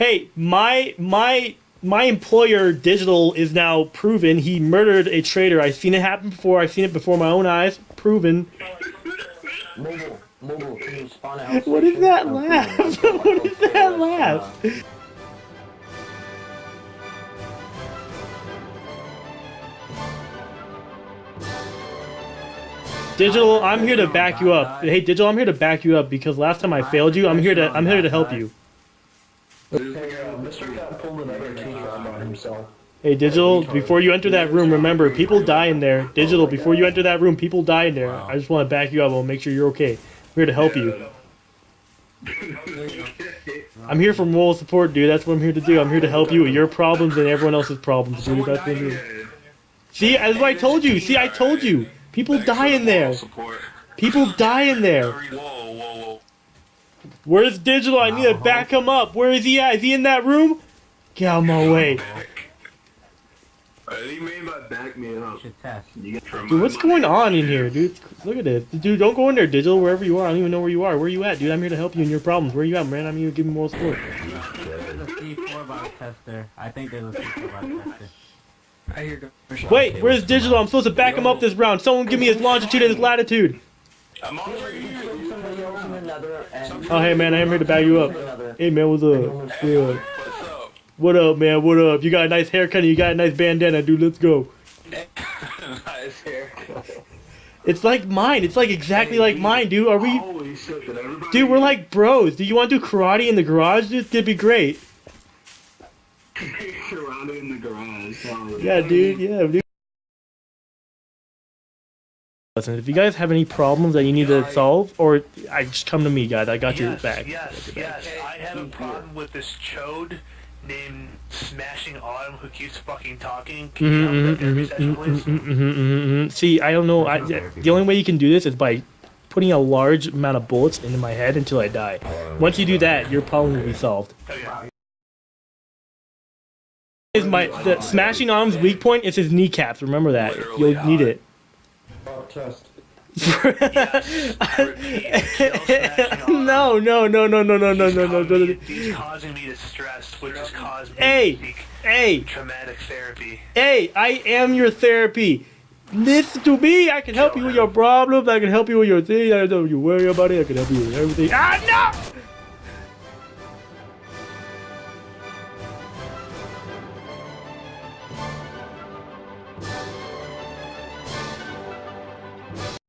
Hey, my my my employer, Digital, is now proven he murdered a traitor. I've seen it happen before. I've seen it before my own eyes. Proven. Mobile, mobile, can you spawn out? Oh, what is that laugh? what is that uh, laugh? Digital, I'm here to back you up. Hey, Digital, I'm here to back you up because last time I failed you. I'm here to I'm here to help you. Hey, Digital, before you enter that room, remember, people die in there. Digital, before you enter that room, people die in there. I just want to back you up. I'll make sure you're okay. I'm here to help you. I'm here for moral support, dude. That's what I'm here to do. I'm here to help you with your problems and everyone else's problems, dude. That's what I'm. See, that's what I told you. See, I told you. People die in there. People die in there. Where's Digital? I need to back him up. Where is he at? Is he in that room? Get out of my way. Uh, he made my back man up. Should test. You get from Dude, what's going on in here, dude? Look at this. Dude, don't go in there, Digital, wherever you are. I don't even know where you are. Where are you at, dude? I'm here to help you in your problems. Where are you at, man? I'm here to give you more support. There's a C4 box tester. I think there's a C4 box tester. I hear go. Wait, where's Digital? I'm supposed to back him up this round. Someone give me his longitude and his latitude. I'm on for you. Somebody else in another, and Oh, hey, man, I am here to back you up. Hey, man, what's up? Yeah. What's up? What up, man? What up? You got a nice haircut and you got a nice bandana, dude. Let's go. nice haircut. It's like mine. It's like exactly like mine, dude. Are we... Holy shit, did everybody... Dude, we're like bros. Do you want to do karate in the garage? Dude, it'd be great. surrounded in the garage. Yeah, dude. Yeah, dude. Listen, if you guys have any problems that you need to solve, or I just come to me, guys. I got your yes, back. Yes, yes. I have a problem with this chode named Smashing Autumn who keeps fucking talking. Can you help Mhm, that therapy mhm, session, mhm, please? mhm, mhm, mhm, mhm. See, I don't know. I, the only way you can do this is by putting a large amount of bullets into my head until I die. Once you do that, your problem will be solved. Oh, yeah. Is my the smashing arms weak point is his kneecaps. Remember that. Literally You'll need it. Test. no, no, no, no, no, no, no, no, no, no, no. He's causing me to stress, which has caused me Hey. to seek Hey, traumatic therapy. hey, I am your therapy. Listen to me. I can help you with your problems. I can help you with your thing. I don't you worry about it. I can help you with everything. Ah, no!